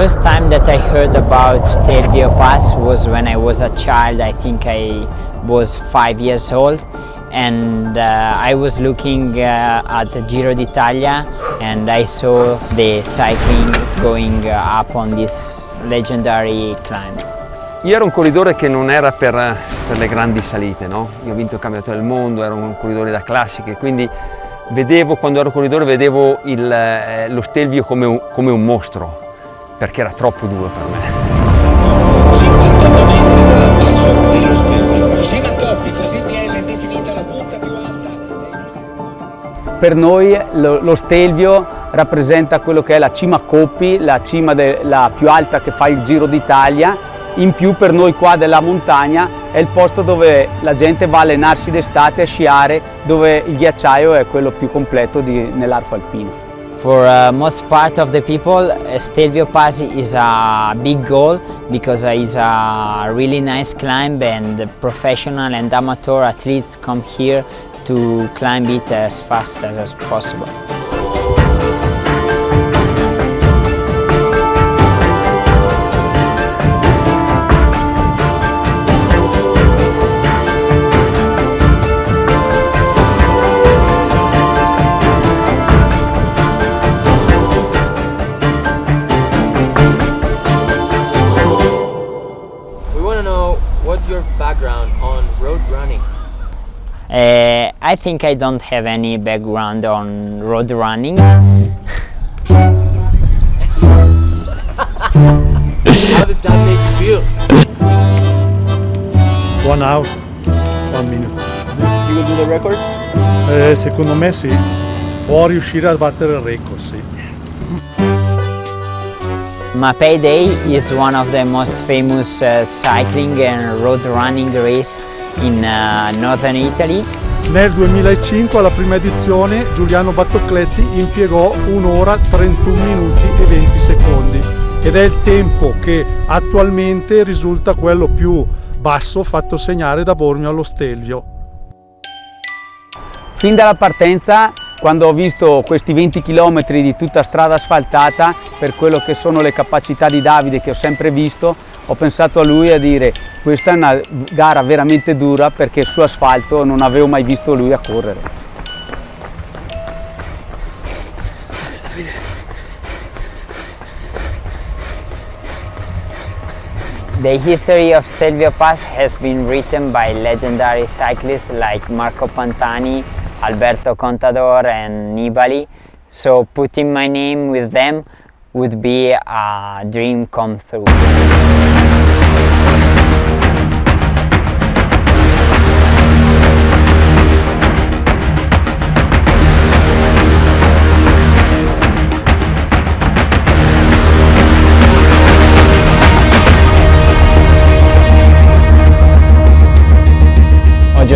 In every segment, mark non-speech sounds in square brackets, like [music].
first time that I heard about Stelvio Pass was when I was a child. I think I was five years old and uh, I was looking uh, at the Giro d'Italia and I saw the cycling going uh, up on this legendary climb. Io ero un corridore che non era per, per le grandi salite, no? Io ho vinto il campionato del mondo, ero un corridore da classiche, quindi vedevo, quando ero corridore, vedevo il, eh, lo Stelvio come un, come un mostro, perché era troppo duro per me. 58 metri dall'ammasso dello Stelvio. Cima Coppi, così viene definita la punta più alta. Per noi lo, lo Stelvio rappresenta quello che è la cima Coppi, la cima de, la più alta che fa il Giro d'Italia. In più per noi qua della montagna è il posto dove la gente va a allenarsi d'estate, a sciare, dove il ghiacciaio è quello più completo nell'arco alpino. For uh, most part of the people, uh, Stelvio Pass is a big goal because uh, it's a really nice climb and professional and amateur athletes come here to climb it as fast as, as possible. Think I don't have any background on road running. How does that make you feel? One hour, one minute. You will do the record? Eh, secondo me sì. Può riuscire a battere il record, sì. Mapei Day is one of the most famous uh, cycling and road running race in uh, northern Italy. Nel 2005 alla prima edizione Giuliano Battocletti impiegò un'ora 31 minuti e 20 secondi ed è il tempo che attualmente risulta quello più basso fatto segnare da Bormio allo Stelvio. Fin dalla partenza, quando ho visto questi 20 km di tutta strada asfaltata, per quello che sono le capacità di Davide che ho sempre visto, ho pensato a lui a dire questa è una gara veramente dura perché su asfalto non avevo mai visto lui a correre. The history of Stelvio Pass has been written by legendary cyclists like Marco Pantani, Alberto Contador and Nibali. So putting my name with them would be a dream come true.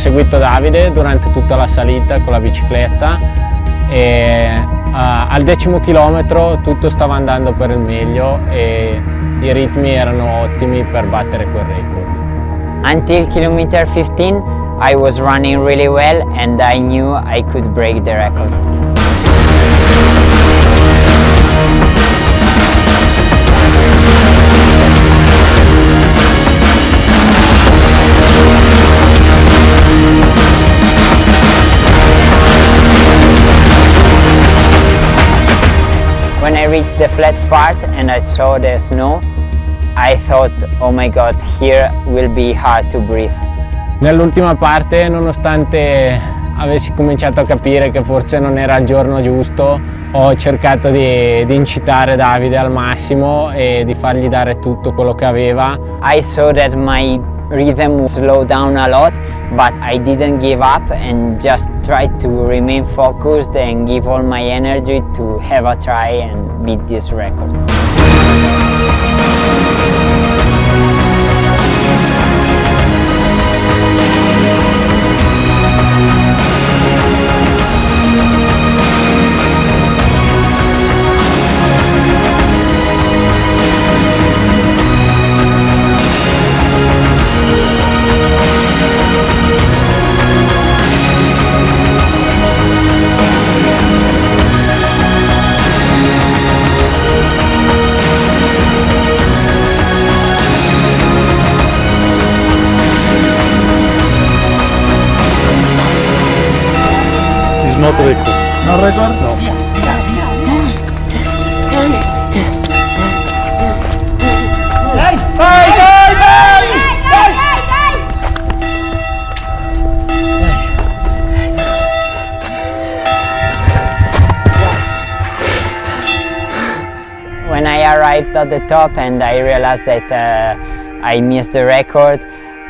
Seguito Davide durante tutta la salita con la bicicletta e uh, al decimo chilometro tutto stava andando per il meglio e i ritmi erano ottimi per battere quel record. Until kilometer 15, I was running really well and I knew I could break the record. The flat part and I saw the snow, I thought, oh my god, here will be hard to breathe. Nell'ultima parte, nonostante avessi cominciato a capire che forse non era il giorno giusto, ho cercato di, di incitare Davide al massimo e di fargli dare tutto quello che aveva. I saw that my rhythm slowed down a lot, but I didn't give up and just tried to remain focused and give all my energy to have a try and beat this record. No record? No. When I arrived at the top and I realized that uh, I missed the record,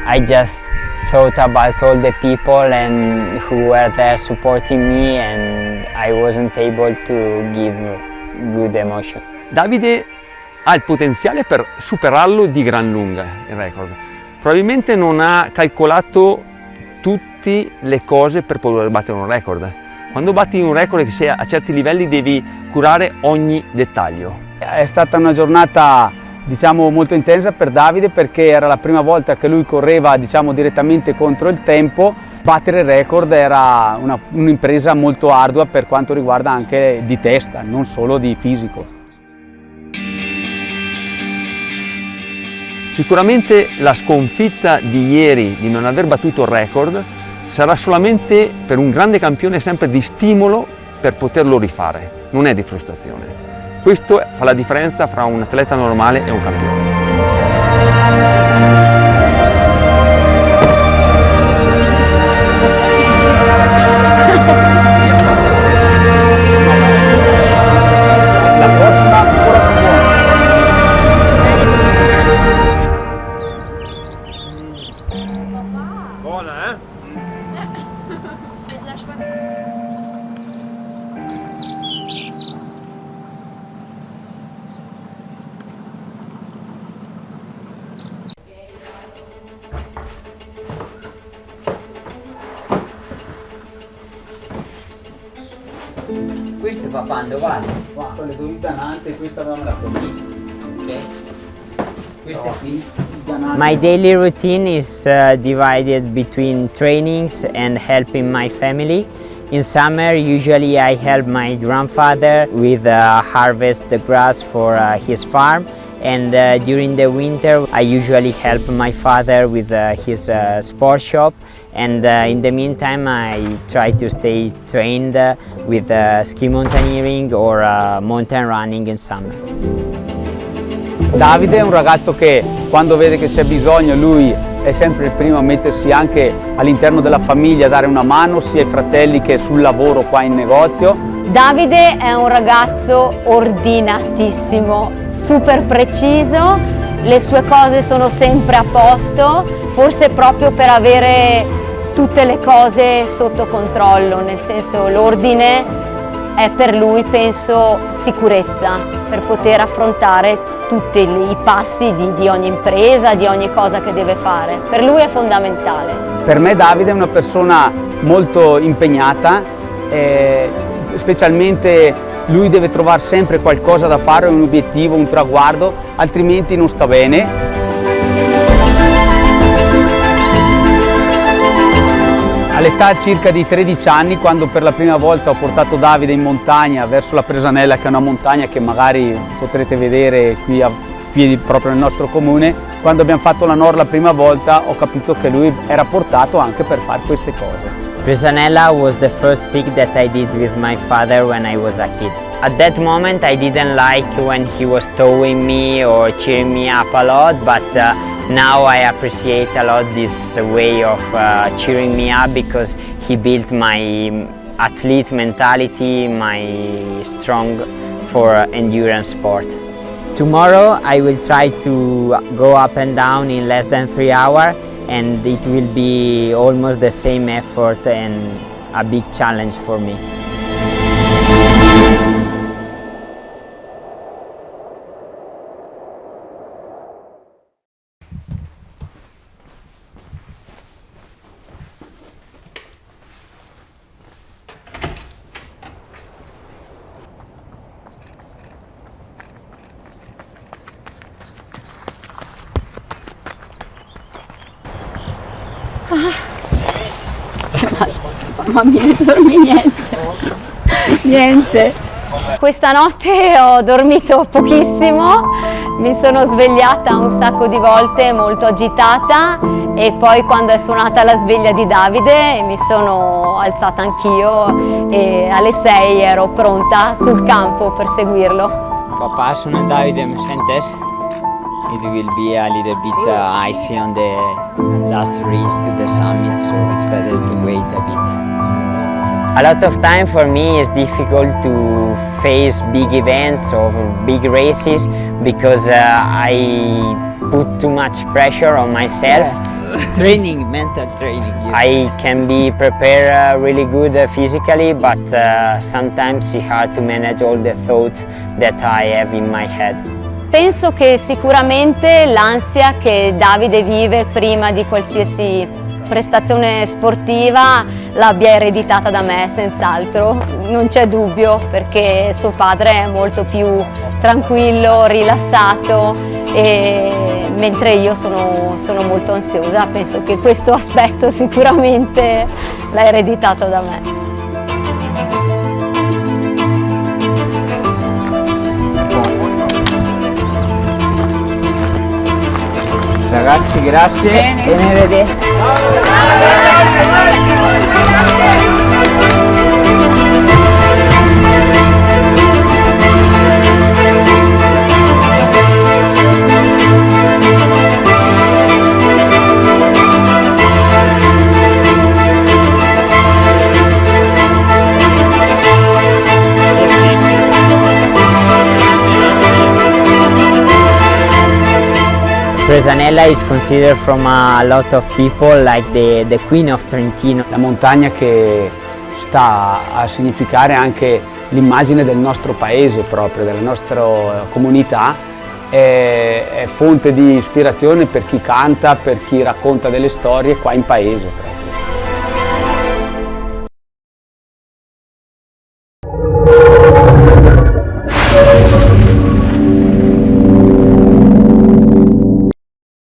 I just thought about all the people and who were there supporting me and I wasn't able to give good emotion. Davide ha il potenziale per superarlo di gran lunga il record. Probabilmente non ha calcolato tutte le cose per poter battere un record. Quando batti un record che sia a certi livelli devi curare ogni dettaglio. È stata una giornata diciamo, molto intensa per Davide perché era la prima volta che lui correva diciamo, direttamente contro il tempo. Battere il record era un'impresa un molto ardua per quanto riguarda anche di testa, non solo di fisico. Sicuramente la sconfitta di ieri di non aver battuto il record sarà solamente per un grande campione sempre di stimolo per poterlo rifare, non è di frustrazione. Questo fa la differenza fra un atleta normale e un campione. Questo è papà, dove vale? Qua, con le due danante, questa avevamo la qui. Ok. Questa è qui. My daily routine is uh, divided between trainings and helping my family. In summer, usually I help my grandfather with uh, harvest the grass for uh, his farm and uh, during the winter I usually help my father with uh, his uh, sport shop and uh, in the meantime I try to stay trained uh, with uh, ski mountaineering or mountain running in summer. Davide è un ragazzo che quando vede che c'è bisogno lui è sempre il primo a mettersi anche all'interno della famiglia a dare una mano sia ai fratelli che sul lavoro qua in negozio. Davide è un ragazzo ordinatissimo, super preciso, le sue cose sono sempre a posto, forse proprio per avere tutte le cose sotto controllo, nel senso l'ordine è per lui, penso, sicurezza, per poter affrontare tutti i passi di, di, ogni impresa, di ogni cosa che deve fare. Per lui è fondamentale. Per me Davide è una persona molto impegnata, eh, specialmente lui deve trovare sempre qualcosa da fare, un obiettivo, un traguardo, altrimenti non sta bene. All'età circa di 13 anni, quando per la prima volta ho portato Davide in montagna verso la Presanella, che è una montagna che magari potrete vedere qui, a, qui proprio nel nostro comune, quando abbiamo fatto la NOR la prima volta ho capito che lui era portato anche per fare queste cose. Presanella was the first peak that I did with my father when I was a kid. At that moment I didn't like when he was towing me or cheering me up a lot, but uh, Now I appreciate a lot this way of uh, cheering me up because he built my athlete mentality, my strong for endurance sport. Tomorrow I will try to go up and down in less than three hours and it will be almost the same effort and a big challenge for me. [laughs] Mamma mia, non dormi niente. niente. Questa notte ho dormito pochissimo, Mi sono svegliata un sacco di volte molto agitata e poi quando è suonata la sveglia di Davide mi sono alzata anch'io e alle 6 ero pronta sul campo per seguirlo. Papà, sono Davide, mi sentes? It will be a little bit uh, icy on the last race to the summit, so it's better to wait a bit. A lot of time for me is difficult to face big events or big races because uh, I put too much pressure on myself. Yeah. [laughs] training, mental training. I can be prepared uh, really good uh, physically, but uh, sometimes it's hard to manage all the thoughts that I have in my head. Penso che sicuramente l'ansia che Davide vive prima di qualsiasi prestazione sportiva l'abbia ereditata da me senz'altro, non c'è dubbio perché suo padre è molto più tranquillo, rilassato e mentre io sono, sono molto ansiosa penso che questo aspetto sicuramente l'ha ereditato da me. Ragazzi grazie Bene. e ne vedete. Presanella is considered from a lot of people like the, the Queen of Trentino. La montagna che sta a significare anche l'immagine del nostro paese proprio, della nostra comunità, è, è fonte di ispirazione per chi canta, per chi racconta delle storie qua in paese.